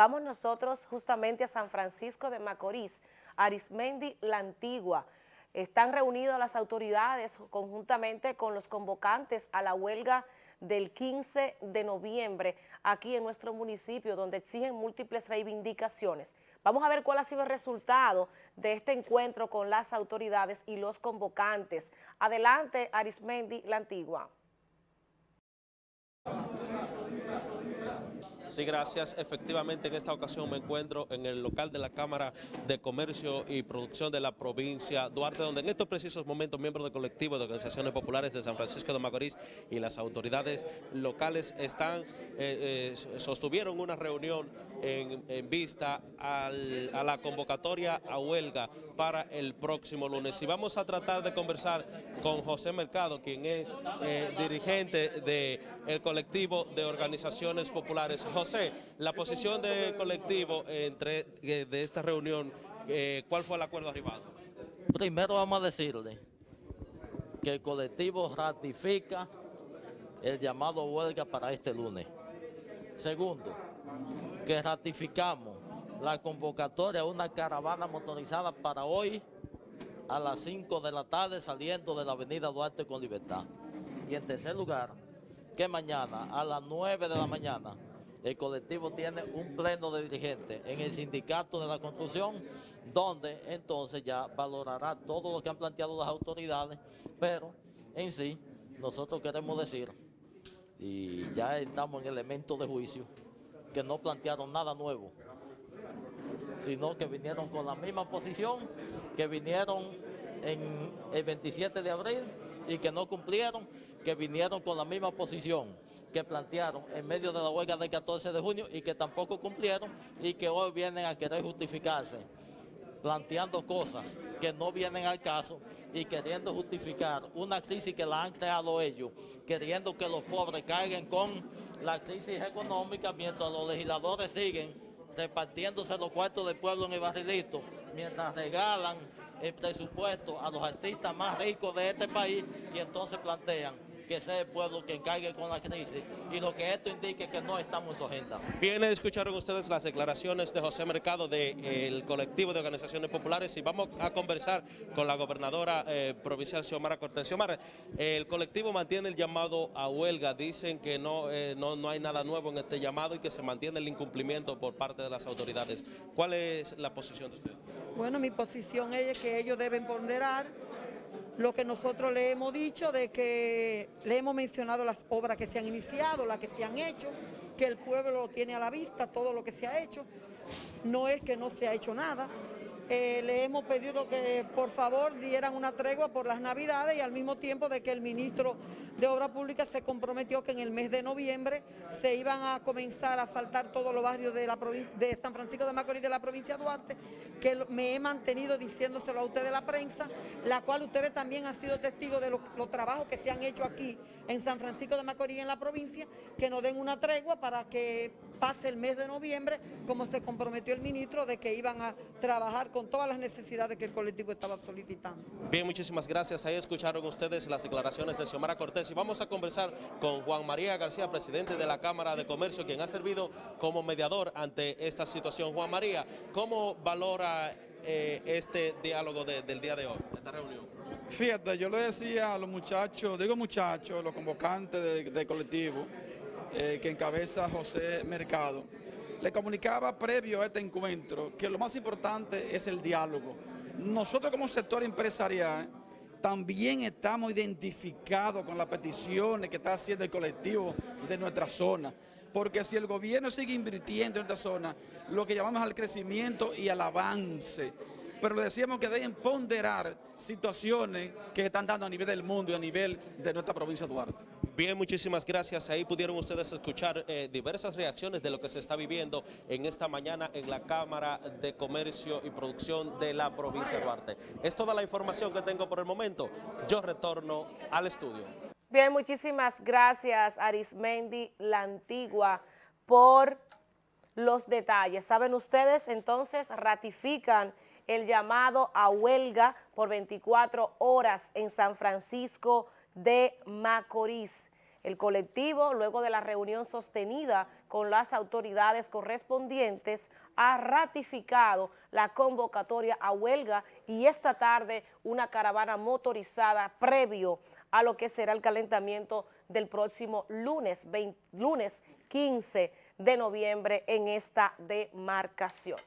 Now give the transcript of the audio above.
Vamos nosotros justamente a San Francisco de Macorís, Arismendi La Antigua. Están reunidas las autoridades conjuntamente con los convocantes a la huelga del 15 de noviembre aquí en nuestro municipio, donde exigen múltiples reivindicaciones. Vamos a ver cuál ha sido el resultado de este encuentro con las autoridades y los convocantes. Adelante, Arismendi, la Antigua. Sí, gracias. Efectivamente, en esta ocasión me encuentro en el local de la Cámara de Comercio y Producción de la provincia Duarte, donde en estos precisos momentos miembros del colectivo de organizaciones populares de San Francisco de Macorís y las autoridades locales están, eh, eh, sostuvieron una reunión en, vista a la convocatoria a huelga para el próximo lunes. Y vamos a tratar de conversar con José Mercado, quien es eh, dirigente del colectivo de organizaciones populares. José, la posición del colectivo entre, eh, de esta reunión, eh, ¿cuál fue el acuerdo arribado? Primero vamos a decirle que el colectivo ratifica el llamado huelga para este lunes. Segundo, que ratificamos la convocatoria a una caravana motorizada para hoy a las 5 de la tarde saliendo de la avenida Duarte con Libertad. Y en tercer lugar, que mañana a las 9 de la mañana el colectivo tiene un pleno de dirigentes en el sindicato de la construcción, donde entonces ya valorará todo lo que han planteado las autoridades, pero en sí nosotros queremos decir, y ya estamos en elemento de juicio, que no plantearon nada nuevo, sino que vinieron con la misma posición que vinieron el 27 de abril y que no cumplieron, que vinieron con la misma posición que plantearon en medio de la huelga del 14 de junio y que tampoco cumplieron y que hoy vienen a querer justificarse, planteando cosas que no vienen al caso y queriendo justificar una crisis que la han creado ellos, queriendo que los pobres caigan con la crisis económica mientras los legisladores siguen repartiéndose los cuartos del pueblo en el barrilito, mientras regalan el presupuesto a los artistas más ricos de este país y entonces plantean que sea el pueblo quien caiga con la crisis y lo que esto indique que no estamos en su agenda. Bien, escucharon ustedes las declaraciones de José Mercado del colectivo de organizaciones populares y vamos a conversar con la gobernadora eh, provincial Xiomara Cortés. Xiomara, el colectivo mantiene el llamado a huelga, dicen que no, eh, no, no hay nada nuevo en este llamado y que se mantiene el incumplimiento por parte de las autoridades. ¿Cuál es la posición de usted? Bueno, mi posición es que ellos deben ponderar lo que nosotros le hemos dicho de que le hemos mencionado las obras que se han iniciado, las que se han hecho, que el pueblo lo tiene a la vista, todo lo que se ha hecho. No es que no se ha hecho nada, eh, le hemos pedido que por favor dieran una tregua por las navidades y al mismo tiempo de que el ministro de Obras Públicas se comprometió que en el mes de noviembre se iban a comenzar a faltar todos los barrios de, la de San Francisco de Macorís de la provincia de Duarte, que me he mantenido diciéndoselo a ustedes de la prensa, la cual ustedes también han sido testigos de los, trabajos que se han hecho aquí en San Francisco de Macorís en la provincia, que nos den una tregua para que pase el mes de noviembre, como se comprometió el ministro de que iban a trabajar con todas las necesidades que el colectivo estaba solicitando. Bien, muchísimas gracias. Ahí escucharon ustedes las declaraciones de Xiomara Cortés y vamos a conversar con Juan María García, presidente de la Cámara de Comercio, quien ha servido como mediador ante esta situación. Juan María, ¿cómo valora eh, este diálogo del día de hoy, esta reunión? Fíjate, yo le decía a los muchachos, digo muchachos, los convocantes del colectivo, eh, que encabeza José Mercado, le comunicaba previo a este encuentro que lo más importante es el diálogo. Nosotros como sector empresarial también estamos identificados con las peticiones que está haciendo el colectivo de nuestra zona. Porque si el gobierno sigue invirtiendo en esta zona, lo que llamamos al crecimiento y al avance, pero le decíamos que deben ponderar situaciones que están dando a nivel del mundo y a nivel de nuestra provincia de Duarte. Bien, muchísimas gracias. Ahí pudieron ustedes escuchar eh, diversas reacciones de lo que se está viviendo en esta mañana en la Cámara de Comercio y Producción de la provincia de Duarte. Es toda la información que tengo por el momento. Yo retorno al estudio. Bien, muchísimas gracias Arismendi La Antigua por los detalles. Saben ustedes, entonces ratifican el llamado a huelga por 24 horas en San Francisco de Macorís. El colectivo, luego de la reunión sostenida con las autoridades correspondientes, ha ratificado la convocatoria a huelga y esta tarde una caravana motorizada previo a lo que será el calentamiento del próximo lunes, lunes 15 de noviembre en esta demarcación.